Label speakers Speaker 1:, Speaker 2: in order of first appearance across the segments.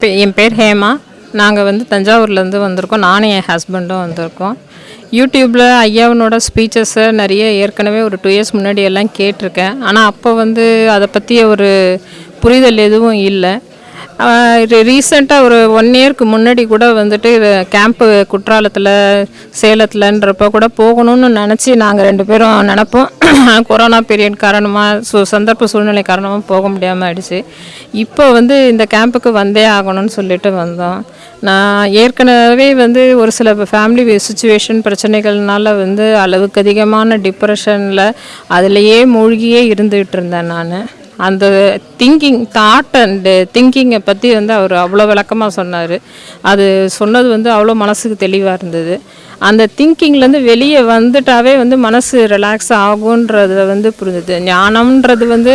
Speaker 1: என் பேர் ஹேமா. நாங்கள் வந்து தஞ்சாவூர்லேருந்து வந்திருக்கோம். நானும் என் ஹஸ்பண்டும் வந்திருக்கோம். யூடியூப்பில் ஐயாவனோட ஸ்பீச்சஸை நிறைய ஏற்கனவே ஒரு டூ இயர்ஸ் முன்னாடி எல்லாம் கேட்டிருக்கேன். ஆனால் அப்போ வந்து அதை பற்றிய ஒரு புரிதல் எதுவும் இல்லை. ரீசெண்டாக ஒரு ஒன் இயர்க்கு முன்னாடி கூட வந்துட்டு கேம்ப்பு குற்றாலத்தில் சேலத்தில்ன்றப்போ கூட போகணும்னு நினச்சி நாங்கள் ரெண்டு பேரும் நினப்போம். கொரோனா பீரியட் காரணமாக சு சந்தர்ப்ப சூழ்நிலை காரணமாக போக முடியாமல் ஆயிடுச்சு. இப்போ வந்து இந்த கேம்புக்கு வந்தே ஆகணும்னு சொல்லிட்டு வந்தோம். நான் ஏற்கனவே வந்து ஒரு சில ஃபேமிலி சுச்சுவேஷன் பிரச்சனைகள்னால வந்து அளவுக்கு அதிகமான டிப்ரெஷனில் அதுலேயே மூழ்கியே இருந்துகிட்டு இருந்தேன் நான். அந்த திங்கிங் தாட் அண்டு திங்கிங்கை பற்றி வந்து அவர் அவ்வளோ விளக்கமாக சொன்னார். அது சொன்னது வந்து அவ்வளோ மனசுக்கு தெளிவாக இருந்தது. அந்த திங்கிங்லேருந்து வெளியே வந்துட்டாவே வந்து மனசு ரிலாக்ஸ் ஆகுன்றத வந்து புரிஞ்சுது. ஞானம்ன்றது வந்து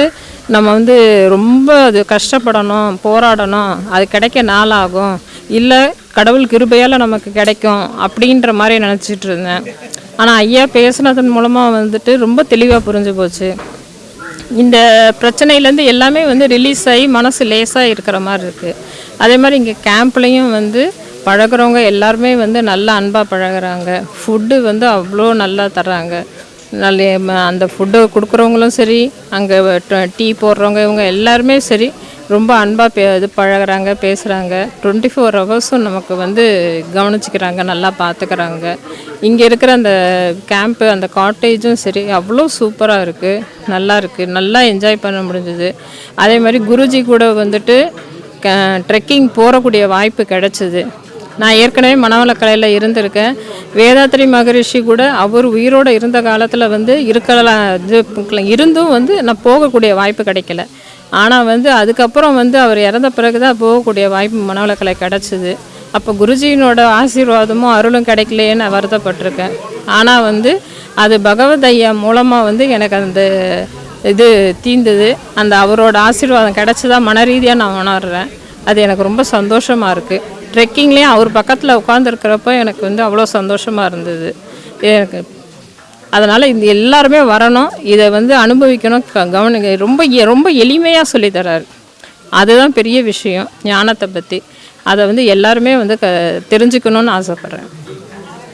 Speaker 1: நம்ம வந்து ரொம்ப அது கஷ்டப்படணும் போராடணும் அது கிடைக்க நாளாகும். இல்லை கடவுள் கிருபையால் நமக்கு கிடைக்கும் அப்படின்ற மாதிரி நினச்சிட்டு இருந்தேன். ஆனால் ஐயா பேசுனதன் மூலமாக வந்துட்டு ரொம்ப தெளிவாக புரிஞ்சு போச்சு. இந்த பிரச்சனையிலேருந்து எல்லாமே வந்து ரிலீஸ் ஆகி மனசு லேசாக இருக்கிற மாதிரி இருக்குது அதே மாதிரி இங்கே கேம்ப்லேயும் வந்து பழகுறவங்க எல்லாருமே வந்து நல்லா அன்பாக பழகுறாங்க. ஃபுட்டு வந்து அவ்வளோ நல்லா தர்றாங்க. நல்ல அந்த ஃபுட்டு கொடுக்குறவங்களும் சரி அங்கே டீ போடுறவங்க இவங்க எல்லாருமே சரி ரொம்ப அன்பாக பே இது பழகுறாங்க பேசுகிறாங்க டுவெண்ட்டி ஃபோர் ஹவர்ஸும் நமக்கு வந்து கவனிச்சிக்கிறாங்க நல்லா பார்த்துக்கிறாங்க இங்கே இருக்கிற அந்த கேம்ப்பு அந்த காட்டேஜும் சரி அவ்வளோ சூப்பராக இருக்குது நல்லா இருக்குது நல்லா என்ஜாய் பண்ண முடிஞ்சுது. அதே மாதிரி குருஜி கூட வந்துட்டு ட்ரெக்கிங் போகக்கூடிய வாய்ப்பு கிடச்சிது. நான் ஏற்கனவே மனவளக்கலையில் இருந்திருக்கேன். வேதாத்ரி மகரிஷி கூட அவர் உயிரோடு இருந்த காலத்தில் வந்து இருக்கலாம் இது இருந்தும் வந்து நான் போகக்கூடிய வாய்ப்பு கிடைக்கல. ஆனால் வந்து அதுக்கப்புறம் வந்து அவர் இறந்த பிறகு தான் போகக்கூடிய வாய்ப்பு மனவளக்கலை கிடச்சிது. அப்போ குருஜியினோட ஆசீர்வாதமும் அருளும் கிடைக்கலையே நான் வருத்தப்பட்டிருக்கேன். ஆனால் வந்து அது பகவத் ஐயா மூலமாக வந்து எனக்கு அந்த இது தீந்தது. அந்த அவரோட ஆசீர்வாதம் கிடைச்சதா மன ரீதியாக நான் உணர்றேன். அது எனக்கு ரொம்ப சந்தோஷமாக இருக்குது ட்ரெக்கிங்லேயும் அவர் பக்கத்தில் உட்காந்துருக்கிறப்ப எனக்கு வந்து அவ்வளோ சந்தோஷமாக இருந்தது. எனக்கு அதனால் இந்த எல்லாருமே வரணும். இதை வந்து அனுபவிக்கணும். க- கவனிக்க ரொம்ப எ- ரொம்ப எளிமையாக சொல்லித்தராரு அதுதான் பெரிய விஷயம் ஞானத்தை பற்றி அதை வந்து எல்லாருமே வந்து க தெரிஞ்சுக்கணும்னு ஆசைப்பட்றேன்.